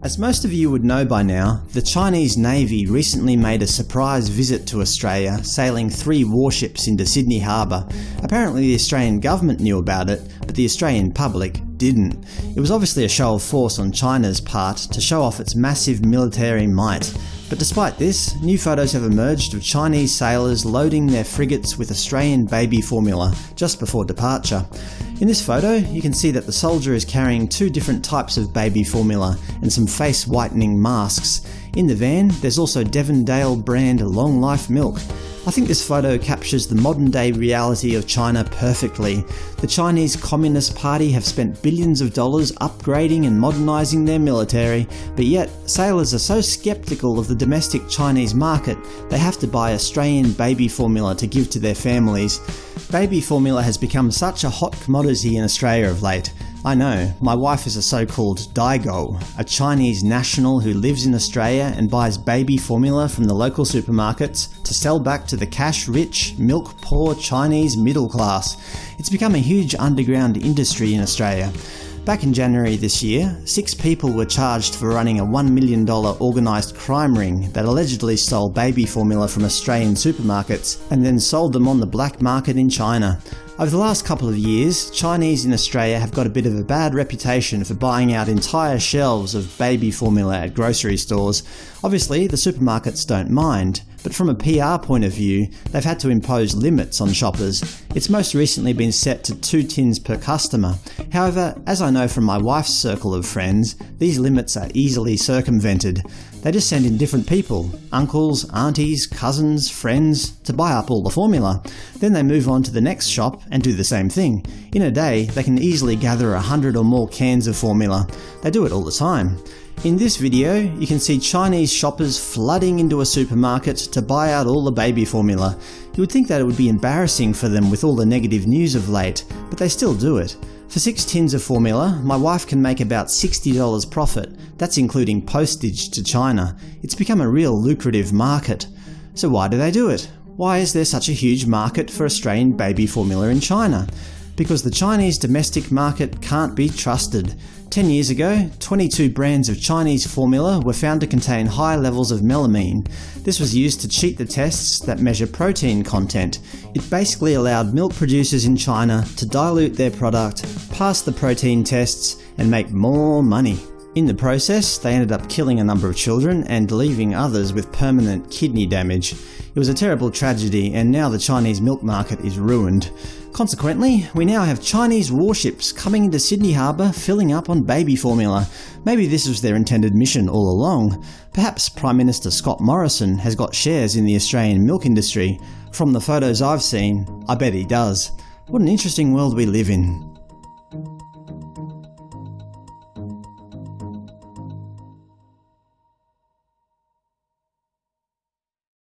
As most of you would know by now, the Chinese Navy recently made a surprise visit to Australia, sailing three warships into Sydney Harbour. Apparently the Australian government knew about it, but the Australian public didn't. It was obviously a show of force on China's part to show off its massive military might. But despite this, new photos have emerged of Chinese sailors loading their frigates with Australian baby formula just before departure. In this photo, you can see that the soldier is carrying two different types of baby formula and some face whitening masks. In the van, there's also Devondale brand Long Life milk. I think this photo captures the modern day reality of China perfectly. The Chinese Communist Party have spent billions of dollars upgrading and modernising their military, but yet sailors are so sceptical of the domestic Chinese market they have to buy Australian baby formula to give to their families. Baby formula has become such a hot commodity in Australia of late. I know, my wife is a so-called Daigou, a Chinese national who lives in Australia and buys baby formula from the local supermarkets to sell back to the cash-rich, milk-poor Chinese middle class. It's become a huge underground industry in Australia. Back in January this year, six people were charged for running a $1 million organised crime ring that allegedly stole baby formula from Australian supermarkets and then sold them on the black market in China. Over the last couple of years, Chinese in Australia have got a bit of a bad reputation for buying out entire shelves of baby formula at grocery stores. Obviously, the supermarkets don't mind, but from a PR point of view, they've had to impose limits on shoppers. It's most recently been set to two tins per customer. However, as I know from my wife's circle of friends, these limits are easily circumvented. They just send in different people – uncles, aunties, cousins, friends – to buy up all the formula. Then they move on to the next shop and do the same thing. In a day, they can easily gather a hundred or more cans of formula. They do it all the time. In this video, you can see Chinese shoppers flooding into a supermarket to buy out all the baby formula. You would think that it would be embarrassing for them with all the negative news of late, but they still do it. For 6 tins of formula, my wife can make about $60 profit. That's including postage to China. It's become a real lucrative market. So why do they do it? Why is there such a huge market for Australian baby formula in China? Because the Chinese domestic market can't be trusted. 10 years ago, 22 brands of Chinese formula were found to contain high levels of melamine. This was used to cheat the tests that measure protein content. It basically allowed milk producers in China to dilute their product, pass the protein tests, and make more money. In the process, they ended up killing a number of children and leaving others with permanent kidney damage. It was a terrible tragedy, and now the Chinese milk market is ruined. Consequently, we now have Chinese warships coming into Sydney Harbour filling up on baby formula. Maybe this was their intended mission all along. Perhaps Prime Minister Scott Morrison has got shares in the Australian milk industry. From the photos I've seen, I bet he does. What an interesting world we live in.